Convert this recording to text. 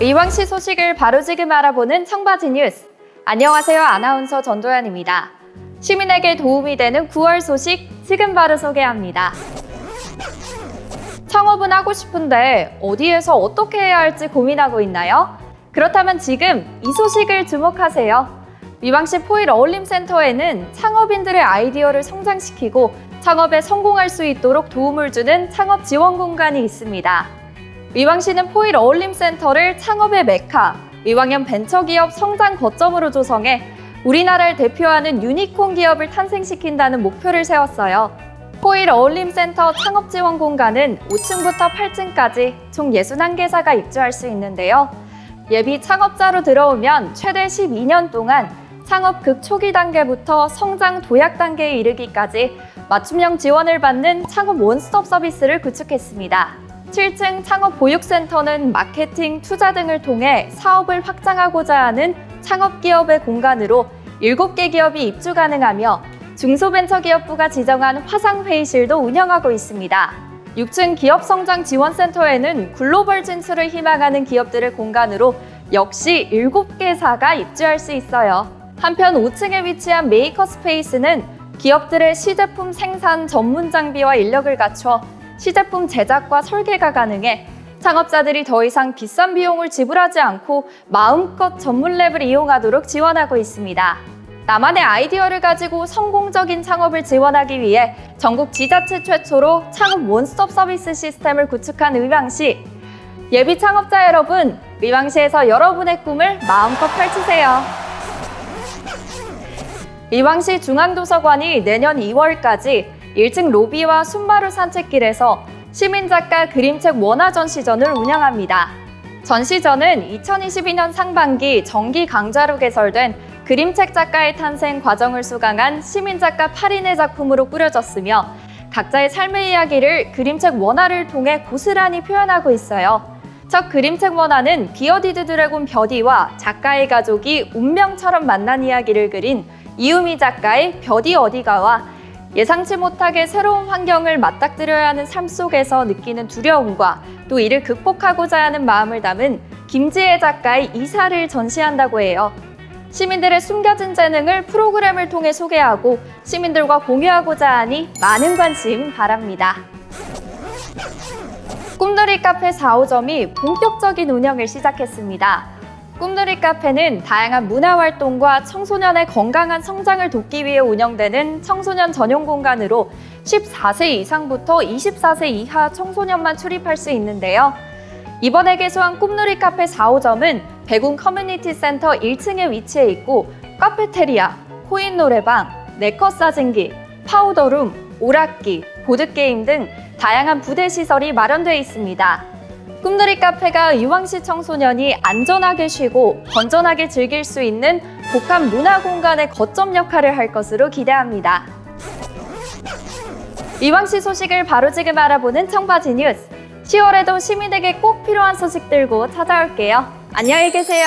의왕시 소식을 바로 지금 알아보는 청바지 뉴스. 안녕하세요. 아나운서 전도연입니다. 시민에게 도움이 되는 9월 소식 지금 바로 소개합니다. 창업은 하고 싶은데 어디에서 어떻게 해야 할지 고민하고 있나요? 그렇다면 지금 이 소식을 주목하세요. 위왕시 포일 어울림센터에는 창업인들의 아이디어를 성장시키고 창업에 성공할 수 있도록 도움을 주는 창업 지원 공간이 있습니다. 의왕시는 포일 어울림센터를 창업의 메카, 의왕형 벤처기업 성장 거점으로 조성해 우리나라를 대표하는 유니콘 기업을 탄생시킨다는 목표를 세웠어요. 포일 어울림센터 창업 지원 공간은 5층부터 8층까지 총 61개사가 입주할 수 있는데요. 예비 창업자로 들어오면 최대 12년 동안 창업 극 초기 단계부터 성장 도약 단계에 이르기까지 맞춤형 지원을 받는 창업 원스톱 서비스를 구축했습니다. 7층 창업 보육센터는 마케팅, 투자 등을 통해 사업을 확장하고자 하는 창업기업의 공간으로 7개 기업이 입주 가능하며 중소벤처기업부가 지정한 화상회의실도 운영하고 있습니다. 6층 기업성장지원센터에는 글로벌 진출을 희망하는 기업들의 공간으로 역시 7개사가 입주할 수 있어요. 한편 5층에 위치한 메이커 스페이스는 기업들의 시제품 생산 전문 장비와 인력을 갖춰 시제품 제작과 설계가 가능해 창업자들이 더 이상 비싼 비용을 지불하지 않고 마음껏 전문 랩을 이용하도록 지원하고 있습니다. 나만의 아이디어를 가지고 성공적인 창업을 지원하기 위해 전국 지자체 최초로 창업 원스톱 서비스 시스템을 구축한 의왕시. 예비 창업자 여러분, 의왕시에서 여러분의 꿈을 마음껏 펼치세요. 의왕시 중앙도서관이 내년 2월까지 1층 로비와 순마루 산책길에서 시민작가 그림책 원화 전시전을 운영합니다. 전시전은 2022년 상반기 정기 강좌로 개설된 그림책 작가의 탄생 과정을 수강한 시민작가 8인의 작품으로 꾸려졌으며 각자의 삶의 이야기를 그림책 원화를 통해 고스란히 표현하고 있어요. 첫 그림책 원화는 bearded dragon 벼디와 작가의 가족이 운명처럼 만난 이야기를 그린 이유미 작가의 벼디 어디가와 예상치 못하게 새로운 환경을 맞닥뜨려야 하는 삶 속에서 느끼는 두려움과 또 이를 극복하고자 하는 마음을 담은 김지혜 작가의 이사를 전시한다고 해요. 시민들의 숨겨진 재능을 프로그램을 통해 소개하고 시민들과 공유하고자 하니 많은 관심 바랍니다. 꿈돌이 카페 4, 5점이 본격적인 운영을 시작했습니다. 꿈돌이 카페는 다양한 문화활동과 청소년의 건강한 성장을 돕기 위해 운영되는 청소년 전용 공간으로 14세 이상부터 24세 이하 청소년만 출입할 수 있는데요. 이번에 개소한 꿈누리 카페 4, 5점은 백운 커뮤니티 센터 1층에 위치해 있고 카페테리아, 코인 노래방, 네컷 사진기, 파우더룸, 오락기, 보드게임 등 다양한 부대 시설이 마련되어 있습니다. 꿈누리 카페가 의왕시 청소년이 안전하게 쉬고 건전하게 즐길 수 있는 복합 문화 공간의 거점 역할을 할 것으로 기대합니다. 이왕시 소식을 바로 지금 알아보는 청바지 뉴스. 10월에도 시민에게 꼭 필요한 소식 들고 찾아올게요. 안녕히 계세요.